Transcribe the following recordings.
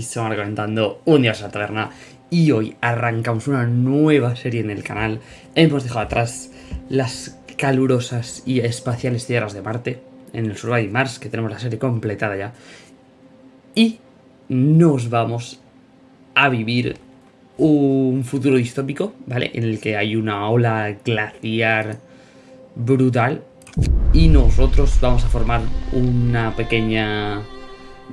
aquí estamos comentando un día a la taberna y hoy arrancamos una nueva serie en el canal. Hemos dejado atrás las calurosas y espaciales tierras de Marte, en el Survivor Mars, que tenemos la serie completada ya. Y nos vamos a vivir un futuro distópico, ¿vale? En el que hay una ola glaciar brutal y nosotros vamos a formar una pequeña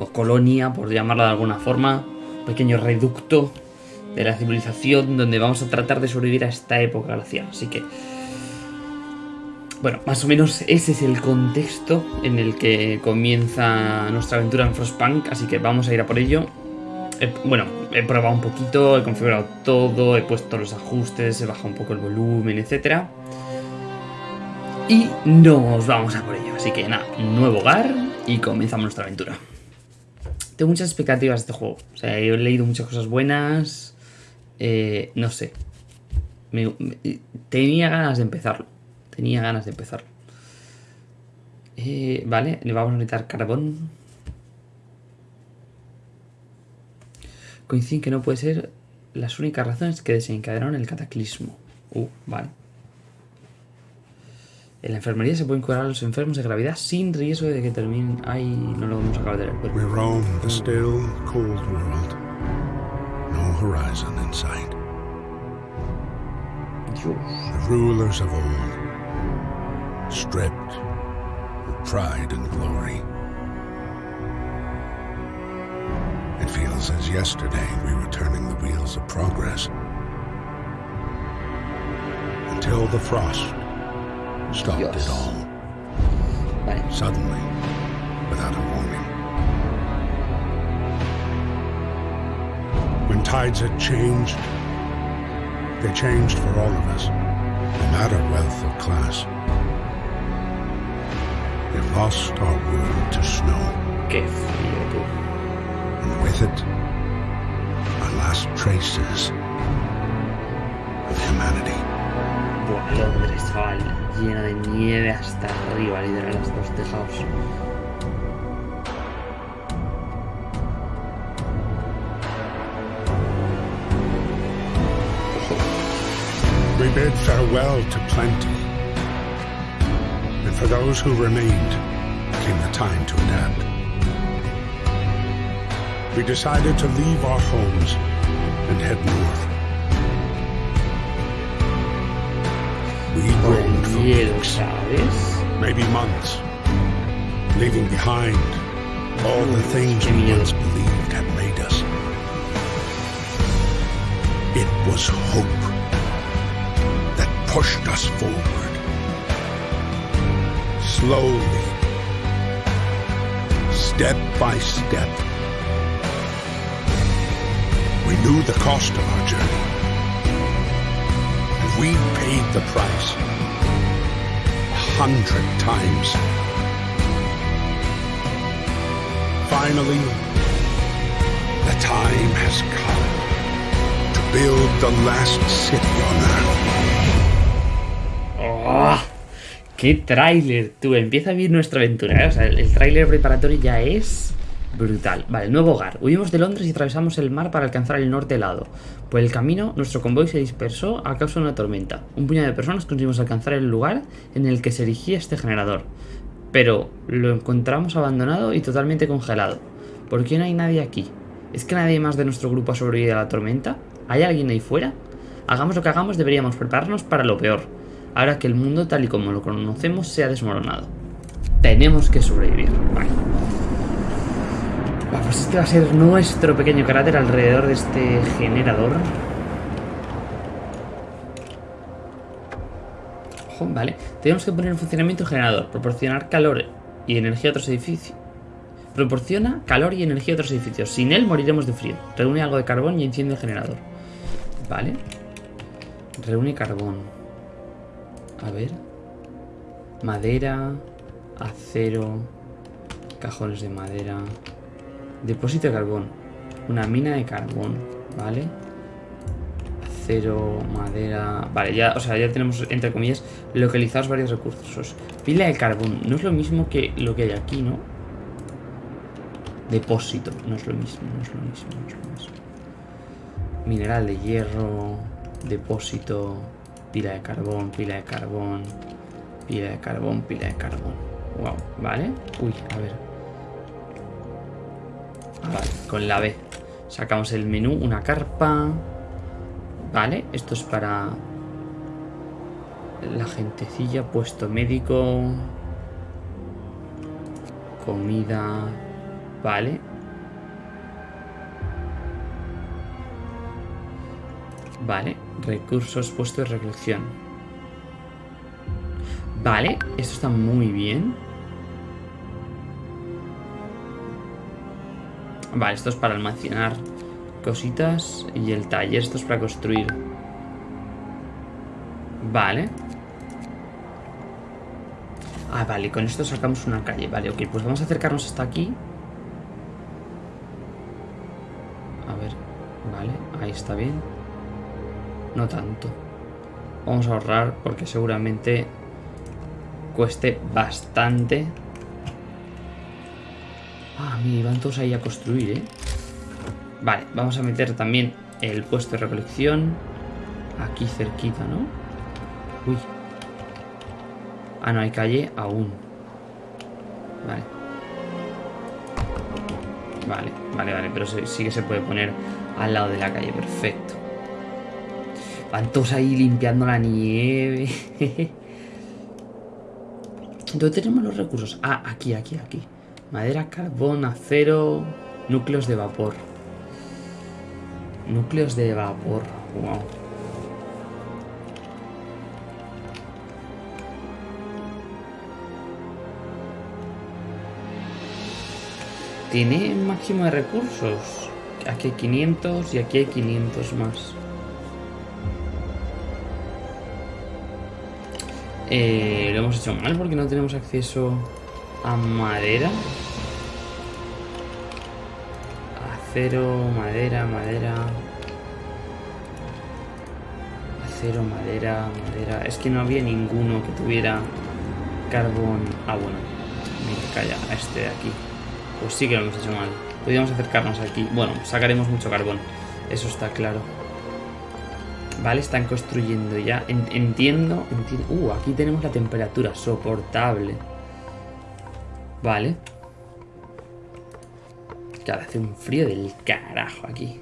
colonia, por llamarla de alguna forma, pequeño reducto de la civilización donde vamos a tratar de sobrevivir a esta época glacial. Así que, bueno, más o menos ese es el contexto en el que comienza nuestra aventura en Frostpunk, así que vamos a ir a por ello. bueno, he probado un poquito, he configurado todo, he puesto los ajustes, he bajado un poco el volumen, etcétera. Y nos vamos a por ello. Así que nada, nuevo hogar y comenzamos nuestra aventura. Tengo muchas expectativas de este juego. O sea, he leído muchas cosas buenas. Eh, no sé. tenía ganas de empezarlo. Tenía ganas de empezarlo. Eh, vale, le vamos a necesitar carbón. Coinciden que no puede ser las únicas razones que desencadenaron el cataclismo. Uh, vale. En la enfermería se pueden curar a los enfermos de gravedad sin riesgo de que terminen. Ay, no lo vamos a acabar de leer. We roam the still, cold world. No horizon in sight. Dios. The rulers of old, stripped of pride and glory. It feels as yesterday we were turning the wheels of progress. Until the frost stopped Dios. it all. Vale. Suddenly, without a warning. When tides had changed, they changed for all of us, no matter wealth or class. We lost our world to snow. Qué frío, tú. And with it, our last traces of humanity. Buah, Londres, vale. Llena de nieve hasta arriba, literal, hasta los tejados. We bid farewell to plenty. And for those who remained, came the time to adapt. We decided to leave our homes and head north. We roamed for weeks, maybe months, leaving behind all the things we once believed had made us. It was hope that pushed us forward. Slowly, step by step, we knew the cost of our journey. We paid the price a hundred times. Finally, the time has come to build the last city on Earth. Oh, ¡Qué tráiler! Tú, empieza a vivir nuestra aventura. ¿eh? O sea, el, el tráiler preparatorio ya es Brutal. Vale, nuevo hogar. Huimos de Londres y atravesamos el mar para alcanzar el norte helado. Por el camino, nuestro convoy se dispersó a causa de una tormenta. Un puñado de personas conseguimos alcanzar el lugar en el que se erigía este generador. Pero lo encontramos abandonado y totalmente congelado. ¿Por qué no hay nadie aquí? ¿Es que nadie más de nuestro grupo ha sobrevivido a la tormenta? ¿Hay alguien ahí fuera? Hagamos lo que hagamos, deberíamos prepararnos para lo peor. Ahora que el mundo tal y como lo conocemos se ha desmoronado. Tenemos que sobrevivir. Vale. Pues este va a ser nuestro pequeño cráter alrededor de este generador. Ojo, vale. Tenemos que poner en funcionamiento el generador. Proporcionar calor y energía a otros edificios. Proporciona calor y energía a otros edificios. Sin él moriremos de frío. Reúne algo de carbón y enciende el generador. Vale. Reúne carbón. A ver. Madera. Acero. Cajones de madera. Depósito de carbón. Una mina de carbón, ¿vale? Acero, madera... Vale, ya, o sea, ya tenemos, entre comillas, localizados varios recursos. Pila de carbón. No es lo mismo que lo que hay aquí, ¿no? Depósito. No es lo mismo, no es lo mismo, no es lo mismo. Mineral de hierro. Depósito. Pila de carbón, pila de carbón. Pila de carbón, pila de carbón. Wow, ¿vale? Uy, a ver. Vale, con la B. Sacamos el menú, una carpa. Vale, esto es para la gentecilla, puesto médico. Comida. Vale. Vale, recursos, puesto de recolección. Vale, esto está muy bien. Vale, esto es para almacenar cositas y el taller, esto es para construir. Vale. Ah, vale, con esto sacamos una calle. Vale, ok, pues vamos a acercarnos hasta aquí. A ver, vale, ahí está bien. No tanto. Vamos a ahorrar porque seguramente cueste bastante. Ah, mira, van todos ahí a construir, ¿eh? Vale, vamos a meter también el puesto de recolección aquí cerquita, ¿no? Uy, Ah, no hay calle aún. Vale. Vale, vale, vale. Pero sí que se puede poner al lado de la calle. Perfecto. Van todos ahí limpiando la nieve. ¿Dónde tenemos los recursos? Ah, aquí, aquí, aquí. Madera, carbón, acero, núcleos de vapor. Núcleos de vapor. Wow. Tiene máximo de recursos. Aquí hay 500 y aquí hay 500 más. Eh, lo hemos hecho mal porque no tenemos acceso a madera. Acero, madera, madera. Acero, madera, madera. Es que no había ninguno que tuviera carbón. Ah, bueno. Me calla, este de aquí. Pues sí que lo hemos hecho mal. Podríamos acercarnos aquí. Bueno, sacaremos mucho carbón. Eso está claro. Vale, están construyendo ya. entiendo, entiendo. Uh, aquí tenemos la temperatura soportable. Vale. Claro, hace un frío del carajo aquí.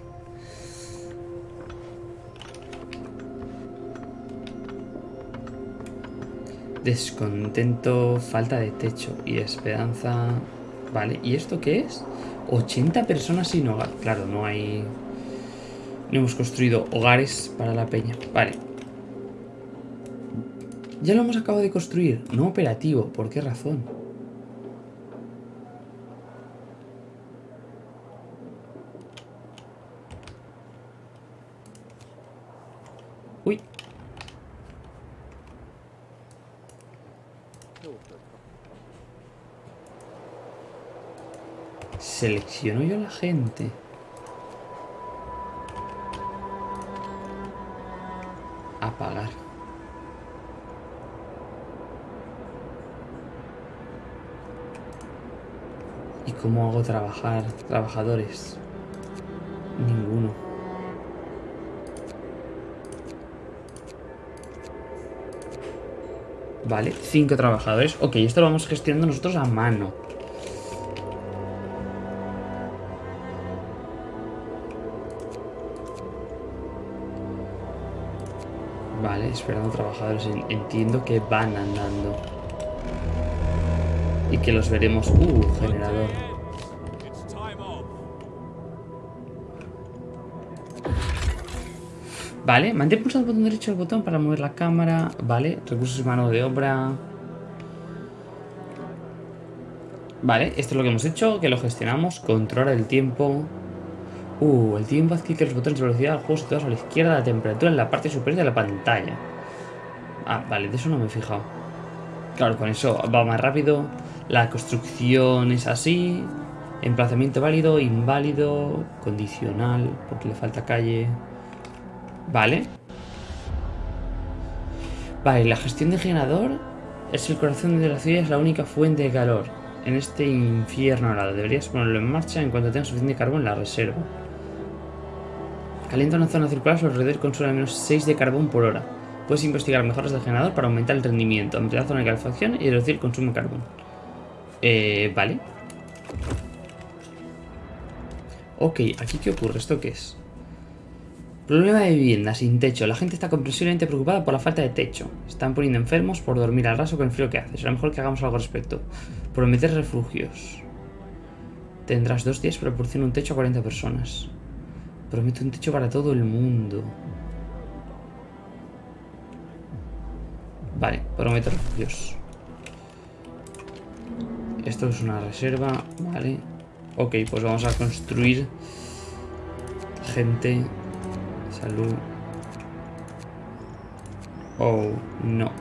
Descontento, falta de techo y esperanza Vale, ¿y esto qué es? 80 personas sin hogar. Claro, no hay... No hemos construido hogares para la peña. Vale. Ya lo hemos acabado de construir. No operativo. ¿Por qué razón? Selecciono yo la gente. Apagar. ¿Y cómo hago trabajar trabajadores? Ninguno. Vale, cinco trabajadores. Ok, esto lo vamos gestionando nosotros a mano. Esperando trabajadores. Entiendo que van andando. Y que los veremos... Uh, generador. Vale, mantén pulsado el botón derecho del botón para mover la cámara. Vale, recursos mano de obra. Vale, esto es lo que hemos hecho, que lo gestionamos. Controla el tiempo. Uh, el tiempo que los botones de velocidad del juego situados a la izquierda, la temperatura en la parte superior de la pantalla. Ah, vale, de eso no me he fijado. Claro, con eso va más rápido. La construcción es así. Emplazamiento válido, inválido, condicional, porque le falta calle. Vale. Vale, la gestión de generador es el corazón de la ciudad, es la única fuente de calor. en este infierno helado. Deberías ponerlo en marcha en cuanto tengas suficiente carbón en la reserva. Calienta una zona circular su alrededor consume al menos 6 de carbón por hora. Puedes investigar mejoras del generador para aumentar el rendimiento, ampliar la zona de calefacción y reducir el consumo de carbón. Eh, vale. Ok, ¿aquí qué ocurre? ¿Esto qué es? Problema de vivienda, sin techo. La gente está comprensiblemente preocupada por la falta de techo. Están poniendo enfermos por dormir al raso con el frío que hace. Será mejor que hagamos algo al respecto. Prometer refugios. Tendrás dos días para proporcionar un techo a 40 personas. Promete un techo para todo el mundo. Vale, prometo refugios. Esto es una reserva, vale. Ok, pues vamos a construir gente Salud. Oh, no.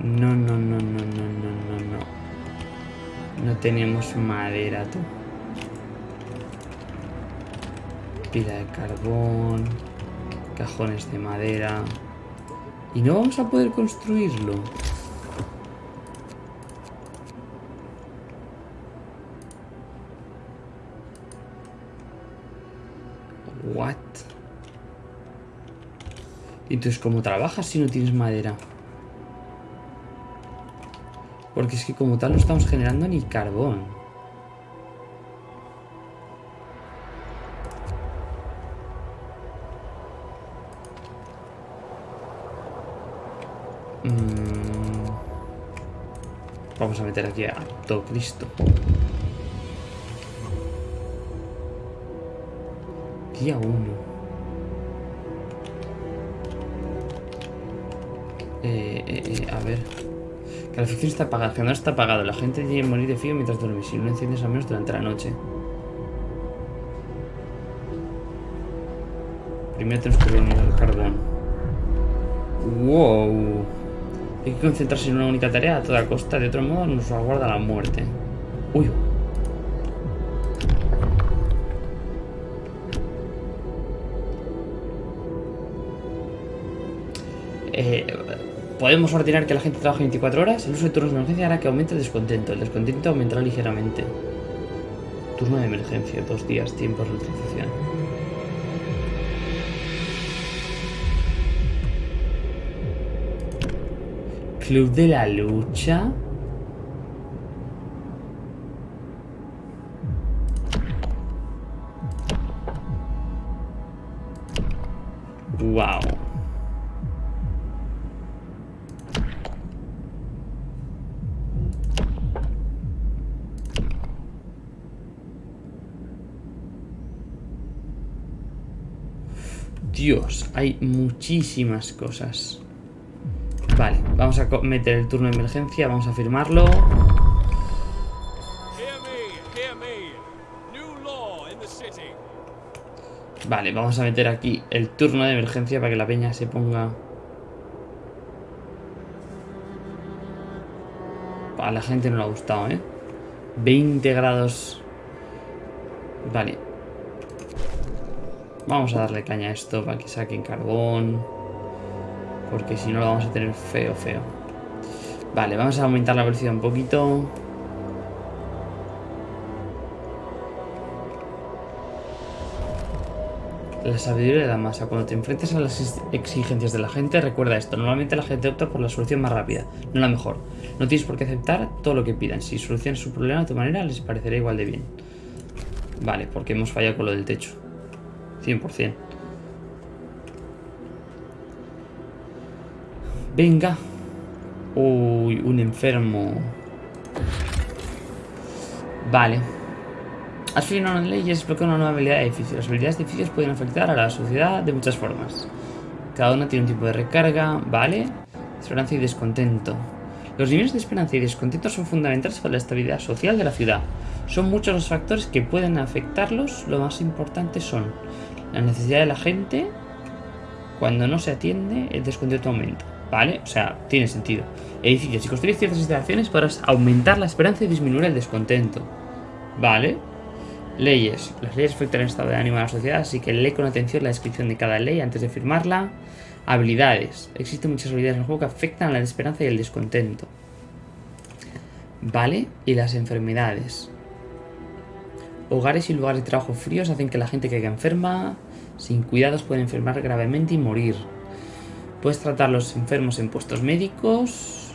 No, no, no, no, no, no, no, no. No tenemos madera, tú. Pila de carbón. Cajones de madera. Y no vamos a poder construirlo. What? Entonces, ¿cómo trabajas si no tienes madera? Porque es que como tal no estamos generando ni carbón. Mm. Vamos a meter aquí a todo Cristo. Día 1. Eh, eh, eh, a ver. Calefacción está apagada, el no está apagado. La gente tiene que morir de frío mientras duerme. Si no enciendes al menos durante la noche. Primero tenemos que reunir el carbón. Wow. Hay que concentrarse en una única tarea a toda costa. De otro modo nos aguarda la muerte. Uy. Eh, podemos ordenar que la gente trabaje 24 horas. El uso de turnos de emergencia hará que aumente el descontento. El descontento aumentará ligeramente. Turno de emergencia, dos días, tiempo de utilización. Club de la lucha. Dios, hay muchísimas cosas. Vale, vamos a meter el turno de emergencia, vamos a firmarlo. Vale, vamos a meter aquí el turno de emergencia para que la peña se ponga... A la gente no le ha gustado, ¿eh? 20 grados... Vale, Vamos a darle caña a esto para que saquen carbón. Porque si no lo vamos a tener feo, feo. Vale, vamos a aumentar la velocidad un poquito. La sabiduría de la masa. Cuando te enfrentes a las exigencias de la gente, recuerda esto. Normalmente la gente opta por la solución más rápida, no la mejor. No tienes por qué aceptar todo lo que pidan. Si solucionas su problema de tu manera, les parecerá igual de bien. Vale, porque hemos fallado con lo del techo. 100%. Venga. Uy, un enfermo. Vale. Has firmado una ley y explica una nueva habilidad de edificio. Las habilidades de edificios pueden afectar a la sociedad de muchas formas. Cada una tiene un tipo de recarga, ¿vale? Esperanza y descontento. Los niveles de esperanza y descontento son fundamentales para la estabilidad social de la ciudad. Son muchos los factores que pueden afectarlos, lo más importante son la necesidad de la gente, cuando no se atiende, el descontento aumenta. ¿Vale? O sea, tiene sentido. Edificios. Si construyes ciertas instalaciones podrás aumentar la esperanza y disminuir el descontento. ¿Vale? Leyes. Las leyes afectan el estado de ánimo de la sociedad, así que lee con atención la descripción de cada ley antes de firmarla. Habilidades. Existen muchas habilidades en el juego que afectan a la esperanza y el descontento. Vale, y las enfermedades. Hogares y lugares de trabajo fríos hacen que la gente caiga enferma. Sin cuidados pueden enfermar gravemente y morir. Puedes tratar a los enfermos en puestos médicos.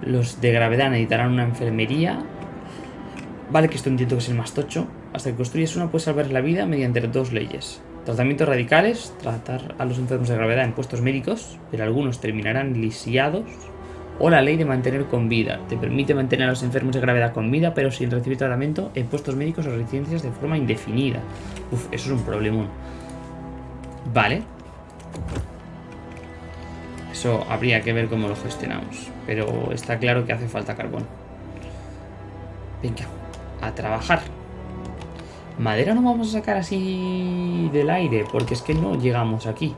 Los de gravedad necesitarán una enfermería. Vale, que esto entiendo que es el más tocho. Hasta que construyes una puedes salvar la vida mediante dos leyes. Tratamientos radicales, tratar a los enfermos de gravedad en puestos médicos, pero algunos terminarán lisiados. O la ley de mantener con vida. Te permite mantener a los enfermos de gravedad con vida, pero sin recibir tratamiento en puestos médicos o residencias de forma indefinida. Uf, eso es un problemón. Vale. Eso habría que ver cómo lo gestionamos. Pero está claro que hace falta carbón. Venga, a trabajar. Madera no vamos a sacar así del aire, porque es que no llegamos aquí.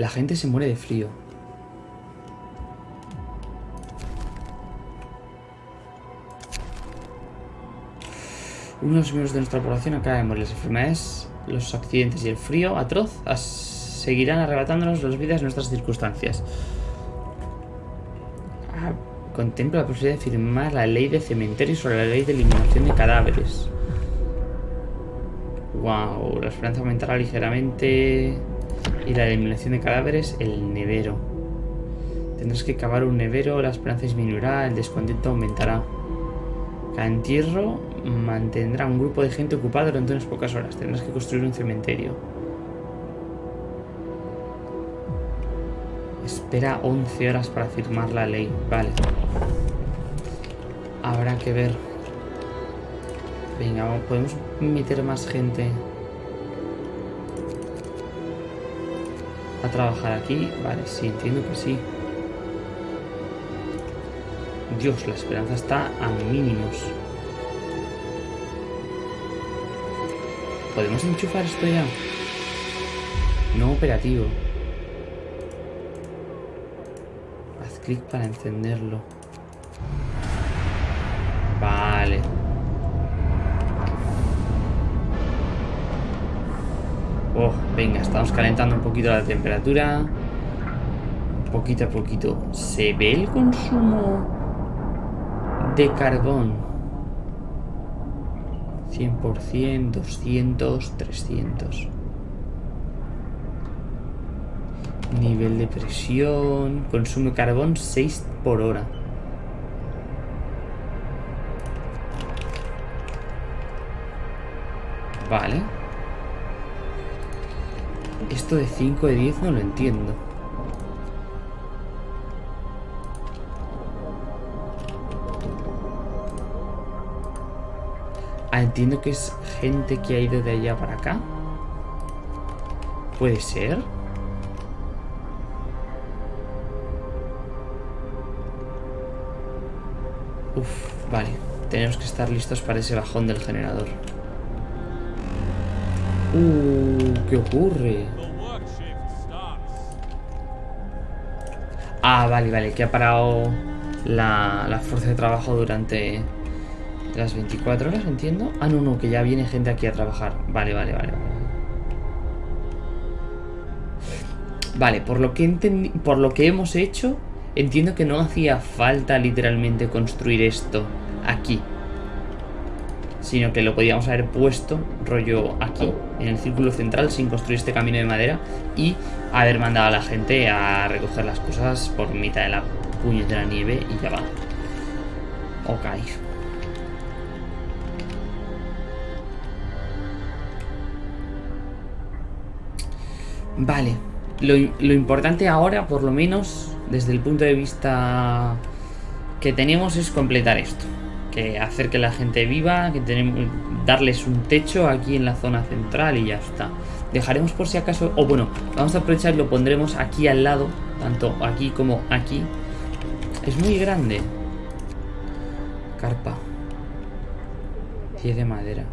La gente se muere de frío. Uno de los miembros de nuestra población morir. Las enfermedades los accidentes y el frío atroz seguirán arrebatándonos las vidas en nuestras circunstancias. Ah, contempla la posibilidad de firmar la ley de cementerio sobre la ley de eliminación de cadáveres. Wow, la esperanza aumentará ligeramente. Y la eliminación de cadáveres, el nevero. Tendrás que cavar un nevero, la esperanza disminuirá, el descontento aumentará. Cada entierro mantendrá un grupo de gente ocupado durante unas pocas horas. Tendrás que construir un cementerio. Espera 11 horas para firmar la ley. Vale. Habrá que ver. Venga, podemos meter más gente a trabajar aquí. Vale, sí, entiendo que sí. Dios, la esperanza está a mínimos. ¿Podemos enchufar esto ya? No operativo. Haz clic para encenderlo. Oh, venga, estamos calentando un poquito la temperatura. Poquito a poquito. ¿Se ve el consumo de carbón? 100%, 200, 300. Nivel de presión. Consume carbón 6 por hora. Vale. Esto de 5 de 10 no lo entiendo. entiendo que es gente que ha ido de allá para acá. ¿Puede ser? Uf, vale. Tenemos que estar listos para ese bajón del generador. Uh, ¿qué ocurre? Ah, vale, vale, que ha parado la, la fuerza de trabajo durante las 24 horas, entiendo. Ah, no, no, que ya viene gente aquí a trabajar. Vale, vale, vale. Vale, por lo que por lo que hemos hecho, entiendo que no hacía falta literalmente construir esto aquí. Sino que lo podíamos haber puesto rollo aquí, en el círculo central, sin construir este camino de madera y haber mandado a la gente a recoger las cosas por mitad de la la nieve y ya va. Ok. Vale. Lo, importante ahora, por lo menos, desde el punto de vista que tenemos, es completar esto. Que hacer que la gente viva, que tenemos, darles un techo aquí en la zona central y ya está. Dejaremos por si acaso, o bueno, vamos a aprovechar y lo pondremos aquí al lado, tanto aquí como aquí. Es muy grande. Carpa. 10 de madera.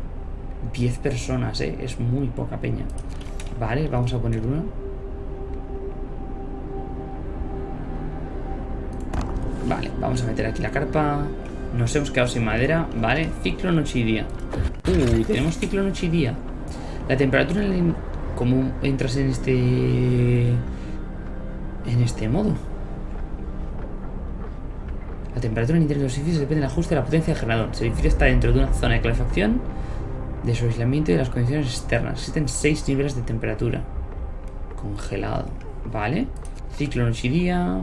10 personas, ¿eh? Es muy poca peña. Vale, vamos a poner uno. Vale, vamos a meter aquí la carpa. Nos hemos quedado sin madera. Vale, ciclo noche y día. Uh, tenemos ciclo noche y día. La temperatura en ¿Cómo entras en este... En este modo? La temperatura en el interior de los edificios depende del ajuste de la potencia del generador. El edificio está dentro de una zona de calefacción, de su aislamiento y de las condiciones externas. Existen 6 niveles de temperatura. Congelado. Vale. Ciclo noche y día.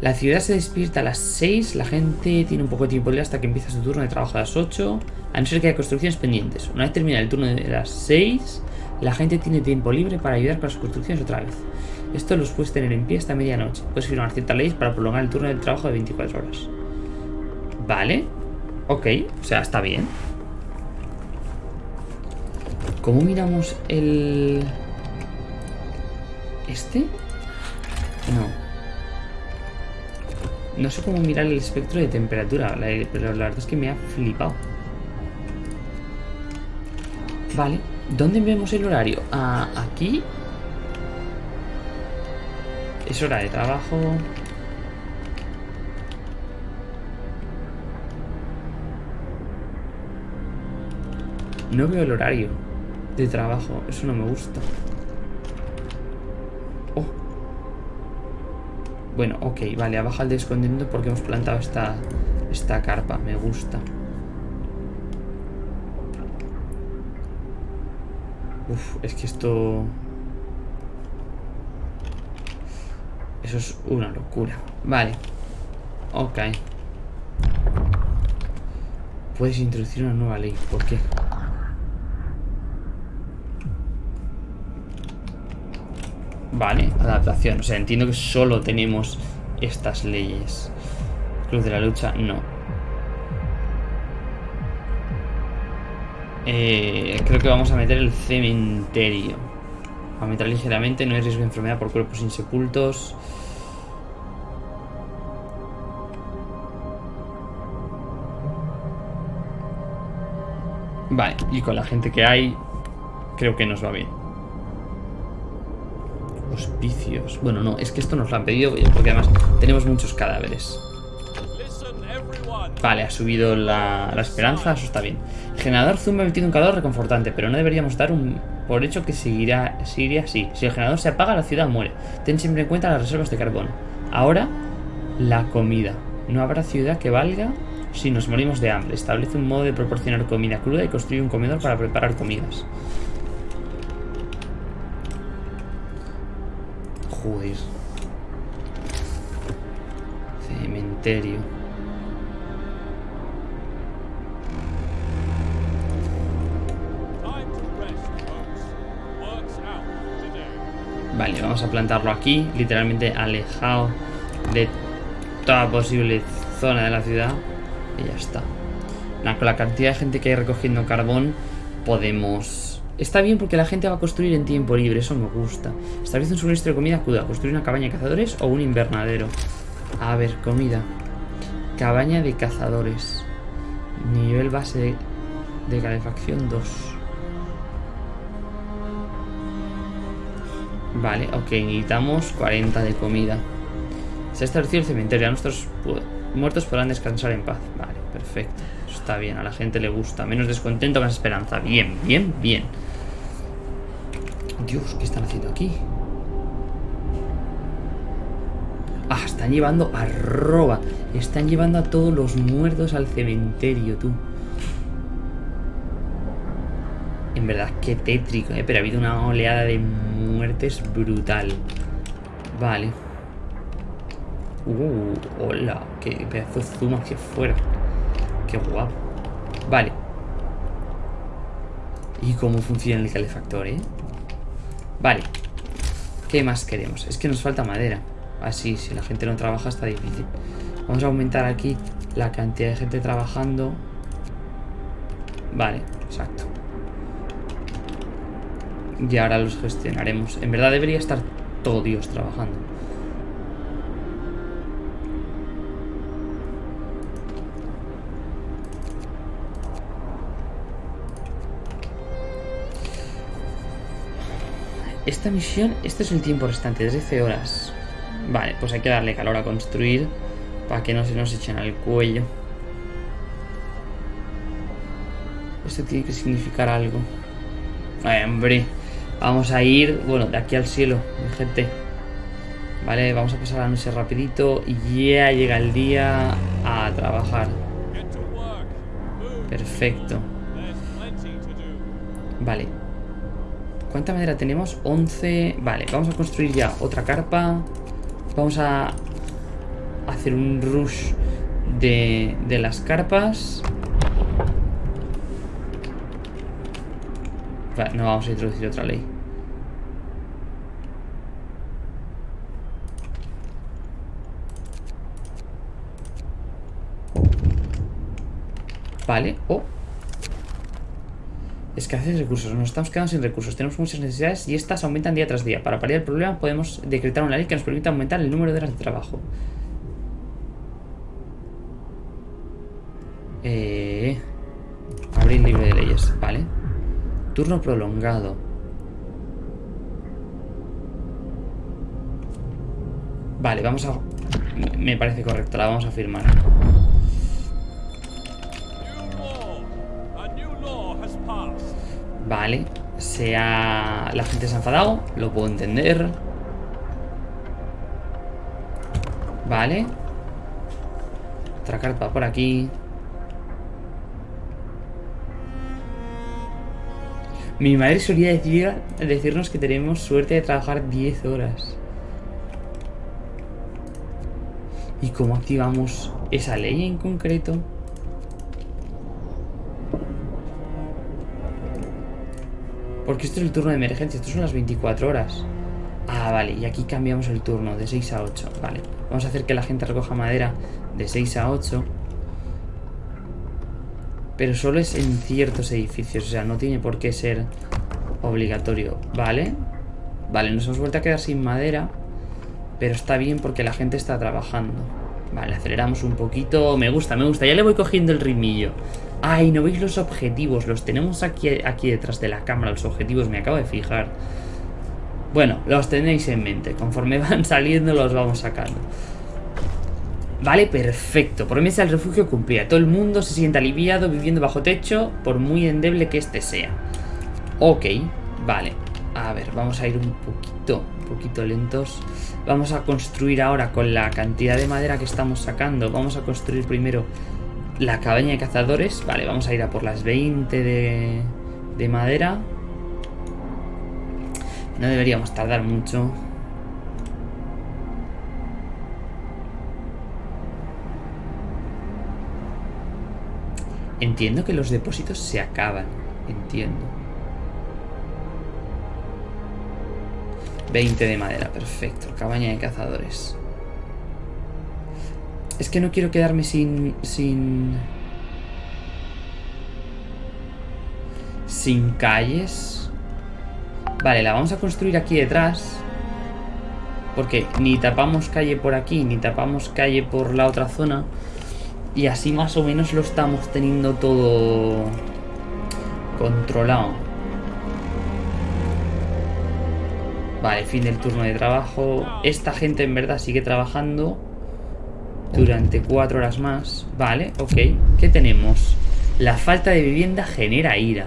La ciudad se despierta a las 6, la gente tiene un poco de tiempo libre hasta que empieza su turno de trabajo a las 8, a no ser que haya construcciones pendientes. Una vez termina el turno de las 6, la gente tiene tiempo libre para ayudar con las construcciones otra vez. Esto los puedes tener en pie hasta medianoche. Puedes firmar ciertas leyes para prolongar el turno de trabajo de 24 horas. Vale. Ok, o sea, está bien. ¿Cómo miramos el... ¿Este? No. No sé cómo mirar el espectro de temperatura, pero la verdad es que me ha flipado. Vale, ¿dónde vemos el horario? Ah, aquí. Es hora de trabajo. No veo el horario de trabajo, eso no me gusta. Bueno, ok, vale, ha bajado el descontento porque hemos plantado esta, esta carpa. Me gusta. Uf, es que esto... Eso es una locura. Vale. Ok. Puedes introducir una nueva ley. ¿Por qué? Vale, adaptación. O sea, entiendo que solo tenemos estas leyes. Cruz de la lucha, no. Eh, creo que vamos a meter el cementerio. a meter ligeramente, no hay riesgo de enfermedad por cuerpos insepultos. Vale, y con la gente que hay, creo que nos va bien. Bueno, no, es que esto nos lo han pedido porque además tenemos muchos cadáveres. Vale, ha subido la, esperanza, eso está bien. generador Zoom ha metido un calor reconfortante, pero no deberíamos dar un por hecho que seguirá, seguiría así. Si el generador se apaga, la ciudad muere. Ten siempre en cuenta las reservas de carbón. Ahora, la comida. No habrá ciudad que valga si nos morimos de hambre. Establece un modo de proporcionar comida cruda y construye un comedor para preparar comidas. Joder. Cementerio. Vale, vamos a plantarlo aquí, literalmente alejado de toda posible zona de la ciudad. Y ya está. con la cantidad de gente que hay recogiendo carbón, podemos Está bien porque la gente va a construir en tiempo libre, eso me gusta. Establece un suministro de comida acuda. Construir una cabaña de cazadores o un invernadero. A ver, comida. Cabaña de cazadores. Nivel base de, calefacción 2. Vale, ok, necesitamos 40 de comida. Se ha establecido el cementerio. Nuestros muertos podrán descansar en paz. Vale, perfecto. Está bien, a la gente le gusta. Menos descontento, más esperanza. Bien, bien, bien. Dios, ¿qué están haciendo aquí? Ah, están llevando a roba. Están llevando a todos los muertos al cementerio, tú. En verdad, qué tétrico, ¿eh? Pero ha habido una oleada de muertes brutal. Vale. Uh, hola. Qué pedazo de zoom hacia afuera. Qué guapo. Vale. ¿Y cómo funciona el calefactor, eh? Vale. ¿Qué más queremos? Es que nos falta madera. Así, si la gente no trabaja está difícil. Vamos a aumentar aquí la cantidad de gente trabajando. Vale, exacto. Y ahora los gestionaremos. En verdad debería estar todo Dios trabajando. Esta misión, este es el tiempo restante, 13 horas. Vale, pues hay que darle calor a construir para que no se nos echen al cuello. Esto tiene que significar algo. hombre, vamos a ir, bueno, de aquí al cielo, mi gente. Vale, vamos a pasar la noche rapidito y ya llega el día a trabajar. Perfecto. Vale. ¿Cuánta madera tenemos? 11. Vale, vamos a construir ya otra carpa. Vamos a hacer un rush de, de las carpas. no vamos a introducir otra ley. Vale, oh Escasez de recursos, nos estamos quedando sin recursos, tenemos muchas necesidades y estas aumentan día tras día. Para paliar el problema podemos decretar una ley que nos permita aumentar el número de horas de trabajo. Eh, abrir libre de leyes, vale. Turno prolongado. Vale, vamos a... Me parece correcto, la vamos a firmar. Vale, sea... La gente se ha enfadado, lo puedo entender. Vale. Otra carpa por aquí. Mi madre solía decir, decirnos que tenemos suerte de trabajar 10 horas. ¿Y cómo activamos esa ley en concreto? Porque esto es el turno de emergencia, esto son las 24 horas. Ah, vale, y aquí cambiamos el turno de 6 a 8. Vale, vamos a hacer que la gente recoja madera de 6 a 8. Pero solo es en ciertos edificios, o sea, no tiene por qué ser obligatorio. Vale, vale, nos hemos vuelto a quedar sin madera. Pero está bien porque la gente está trabajando. Vale, aceleramos un poquito. Me gusta, me gusta. Ya le voy cogiendo el ritmillo. Ay, ¿no veis los objetivos? Los tenemos aquí, aquí detrás de la cámara, los objetivos, me acabo de fijar. Bueno, los tenéis en mente. Conforme van saliendo los vamos sacando. Vale, perfecto. Promesa del refugio cumplida. Todo el mundo se siente aliviado viviendo bajo techo, por muy endeble que este sea. Ok, vale. A ver, vamos a ir un poquito, un poquito lentos. Vamos a construir ahora con la cantidad de madera que estamos sacando. Vamos a construir primero la cabaña de cazadores. Vale, vamos a ir a por las 20 de, de madera. No deberíamos tardar mucho. Entiendo que los depósitos se acaban. Entiendo. 20 de madera, perfecto. Cabaña de cazadores. Es que no quiero quedarme sin... Sin... Sin calles. Vale, la vamos a construir aquí detrás. Porque ni tapamos calle por aquí, ni tapamos calle por la otra zona. Y así más o menos lo estamos teniendo todo controlado. Vale, fin del turno de trabajo. Esta gente en verdad sigue trabajando durante cuatro horas más. Vale, ok. ¿Qué tenemos? La falta de vivienda genera ira.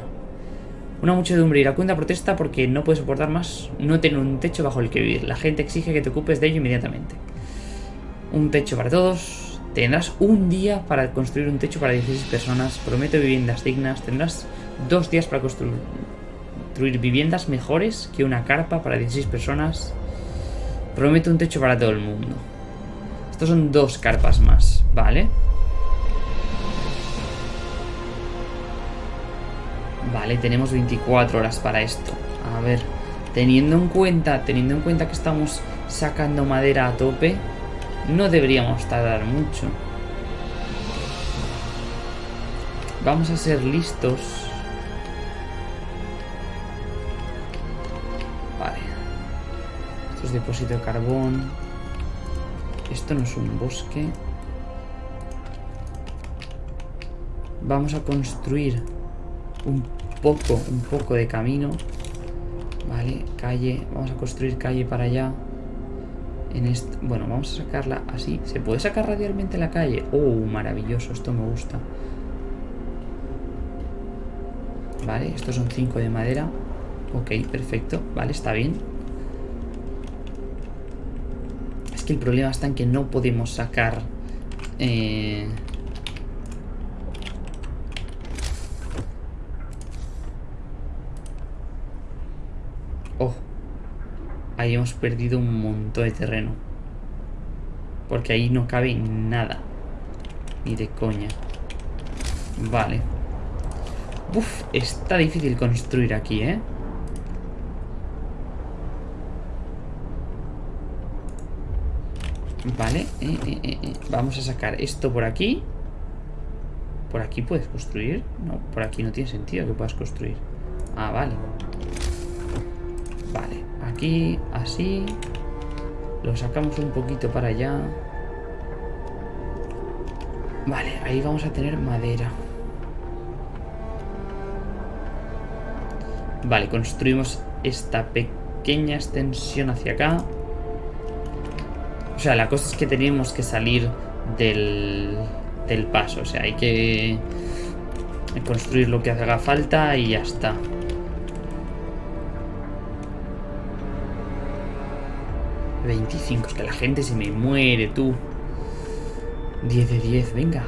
Una muchedumbre iracunda protesta porque no puede soportar más no tener un techo bajo el que vivir. La gente exige que te ocupes de ello inmediatamente. Un techo para todos. Tendrás un día para construir un techo para 16 personas. Prometo viviendas dignas. Tendrás dos días para construir, viviendas mejores que una carpa para 16 personas. Prometo un techo para todo el mundo. Estos son dos carpas más, ¿vale? Vale, tenemos 24 horas para esto. A ver, teniendo en cuenta, teniendo en cuenta que estamos sacando madera a tope, no deberíamos tardar mucho. Vamos a ser listos. Vale. Esto es depósito de carbón. Esto no es un bosque. Vamos a construir un poco, un poco de camino. Vale, calle. Vamos a construir calle para allá. En este, bueno, vamos a sacarla así. ¿Se puede sacar radialmente la calle? Oh, maravilloso, esto me gusta. Vale, estos son 5 de madera. Ok, perfecto. Vale, está bien. Es que el problema está en que no podemos sacar... Eh... Oh. Ahí hemos perdido un montón de terreno. Porque ahí no cabe nada. Ni de coña. Vale. Uf, está difícil construir aquí, ¿eh? Vale, eh, eh, eh, vamos a sacar esto por aquí. ¿Por aquí puedes construir? No, por aquí no tiene sentido que puedas construir. Ah, vale. Vale, aquí, así. Lo sacamos un poquito para allá. Vale, ahí vamos a tener madera. Vale, construimos esta pequeña extensión hacia acá. O sea, la cosa es que tenemos que salir del, del paso. O sea, hay que construir lo que haga falta y ya está. ...25, es que la gente se me muere, tú. 10 de 10, venga.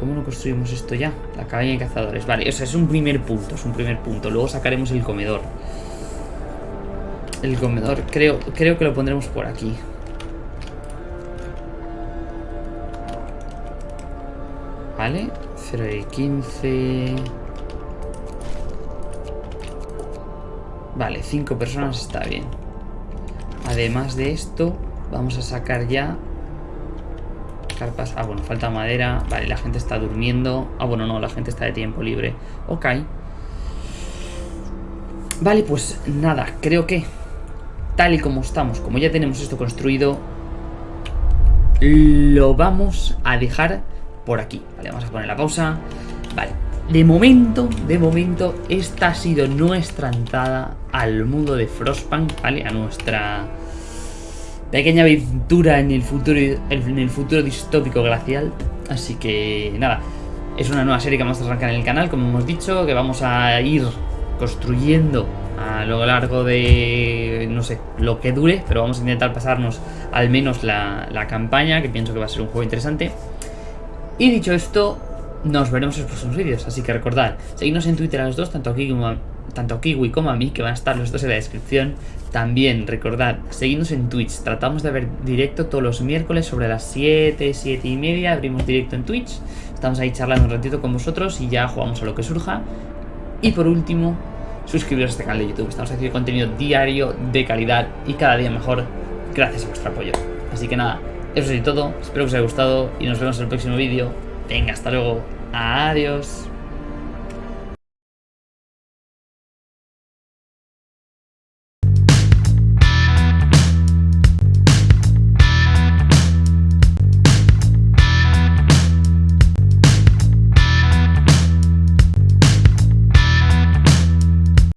¿Cómo no construimos esto ya? La cabaña de cazadores. Vale, o sea, es un primer punto, es un primer punto. Luego sacaremos el comedor. El comedor, creo, creo que lo pondremos por aquí. Vale, 0 de 15... Vale, 5 personas está bien. Además de esto, vamos a sacar ya Ah, bueno, falta madera. Vale, la gente está durmiendo. Ah, bueno, no, la gente está de tiempo libre. Ok. Vale, pues nada, creo que tal y como estamos, como ya tenemos esto construido, lo vamos a dejar por aquí. Vale, vamos a poner la pausa. Vale, de momento, de momento, esta ha sido nuestra entrada al mundo de Frostpunk, ¿vale? A nuestra pequeña aventura en el futuro, en el futuro distópico glacial. Así que nada, es una nueva serie que vamos a arrancar en el canal, como hemos dicho, que vamos a ir construyendo a lo largo de, no sé, lo que dure, pero vamos a intentar pasarnos al menos la, la campaña, que pienso que va a ser un juego interesante. Y dicho esto, nos veremos en los próximos vídeos, así que recordad, seguidnos en Twitter a los dos, tanto a tanto a Kiwi como a mí, que van a estar los dos en la descripción. También, recordad, seguidnos en Twitch. Tratamos de ver directo todos los miércoles sobre las 7, 7 y media. Abrimos directo en Twitch. Estamos ahí charlando un ratito con vosotros y ya jugamos a lo que surja. Y por último, suscribiros a este canal de YouTube. Estamos haciendo contenido diario, de calidad y cada día mejor gracias a vuestro apoyo. Así que nada, eso es todo. Espero que os haya gustado y nos vemos en el próximo vídeo. Venga, hasta luego. Adiós.